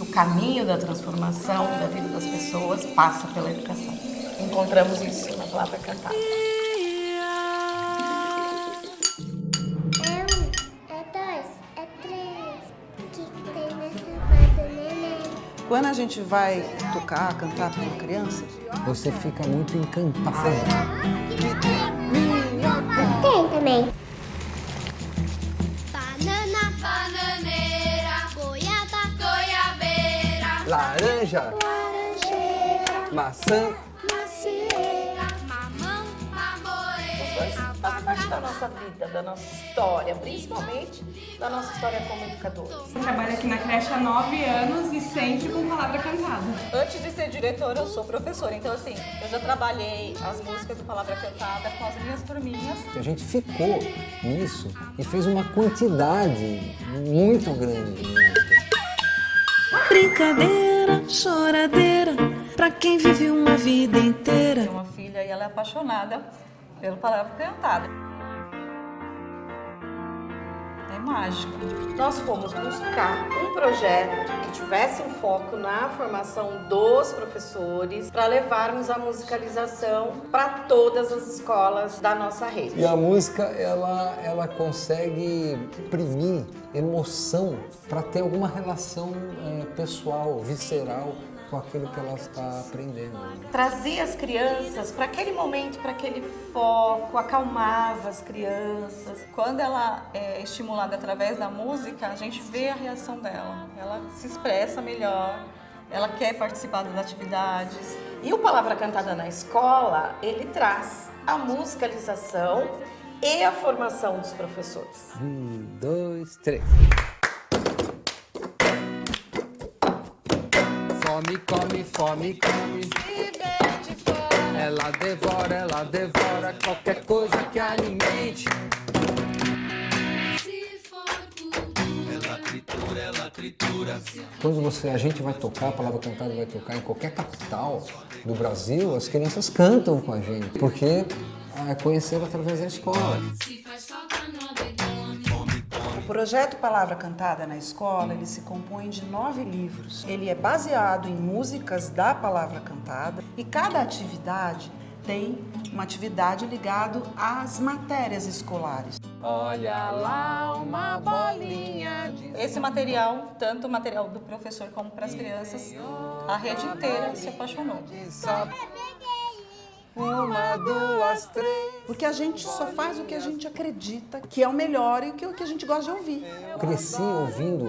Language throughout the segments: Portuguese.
O caminho da transformação da vida das pessoas passa pela educação. Encontramos isso na palavra cantada. É um, é dois, é? Quando a gente vai tocar, cantar para uma criança, Você fica muito encantado. Laranja, Laranjeira, maçã. macieira. mamão, Os dois mamoeira, fazem parte da nossa vida, da nossa história, principalmente da nossa história como educadores. Eu trabalho aqui na creche há nove anos e sempre com palavra cantada. Antes de ser diretora, eu sou professora. Então, assim, eu já trabalhei as músicas do Palavra Cantada com as minhas turminhas. A gente ficou nisso e fez uma quantidade muito grande. Brincadeira, choradeira, pra quem vive uma vida inteira. Tenho uma filha e ela é apaixonada pelo Palavra Cantada. É mágico. Nós fomos buscar um projeto que tivesse um foco na formação dos professores para levarmos a musicalização para todas as escolas da nossa rede. E a música, ela, ela consegue imprimir emoção para ter alguma relação eh, pessoal, visceral com aquilo que ela está aprendendo. né? Trazia as crianças para aquele momento, para aquele foco, acalmava as crianças. Quando ela é estimulada através da música, a gente vê a reação dela. Ela se expressa melhor, ela quer participar das atividades. E o Palavra Cantada na Escola, ele traz a musicalização e a formação dos professores. Um, dois, três. Fome, come, fome, come. Ela devora, ela devora qualquer coisa que alimente. Quando você, a gente vai tocar, a palavra cantada vai tocar em qualquer capital do Brasil, as crianças cantam com a gente, porque ah, conheceram através da escola. O projeto Palavra Cantada na Escola, ele se compõe de nove livros. Ele é baseado em músicas da Palavra Cantada e cada atividade tem uma atividade ligada às matérias escolares. Olha lá uma bolinha de... Esse material, tanto o material do professor como para as crianças, a rede inteira se apaixonou. Uma, duas, três. Porque a gente só faz o que a gente acredita que é o melhor e que é o que a gente gosta de ouvir. Cresci ouvindo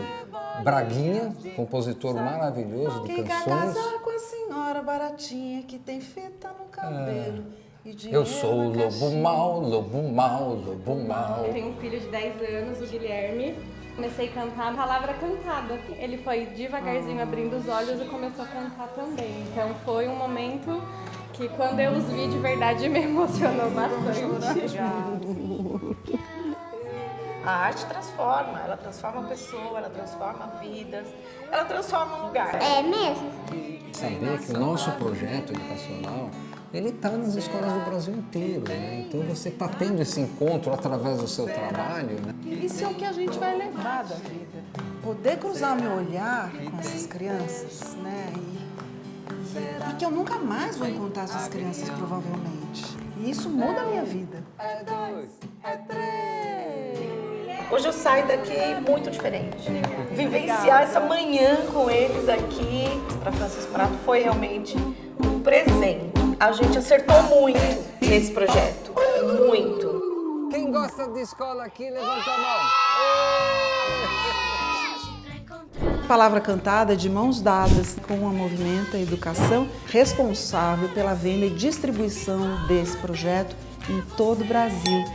Braguinha, compositor maravilhoso de Quem quer canções. casar com a senhora baratinha que tem fita no cabelo dinheiro Eu sou o lobo mau, lobo mau, lobo mau. Eu tenho um filho de 10 anos, o Guilherme. Comecei a cantar a palavra cantada. Ele foi devagarzinho abrindo os olhos e começou a cantar também. Então foi um momento que quando eu os vi de verdade me emocionou bastante. A arte transforma, ela transforma a pessoa, ela transforma vidas, ela transforma um lugar. É mesmo? Saber que o nosso projeto educacional ele está nas escolas do Brasil inteiro, né? Então você está tendo esse encontro através do seu trabalho, né? Isso é o que a gente vai levar da vida. Poder cruzar meu olhar com essas crianças, né? E, e que eu nunca mais vou encontrar essas crianças, provavelmente. E isso muda a minha vida. É dois, é três. Hoje eu saio daqui muito diferente. Vivenciar essa manhã com eles aqui para Francisco Prato foi realmente um presente. A gente acertou muito nesse projeto, muito. Quem gosta de escola aqui, levanta a mão. Palavra cantada de mãos dadas com a Movimenta Educação, responsável pela venda e distribuição desse projeto em todo o Brasil.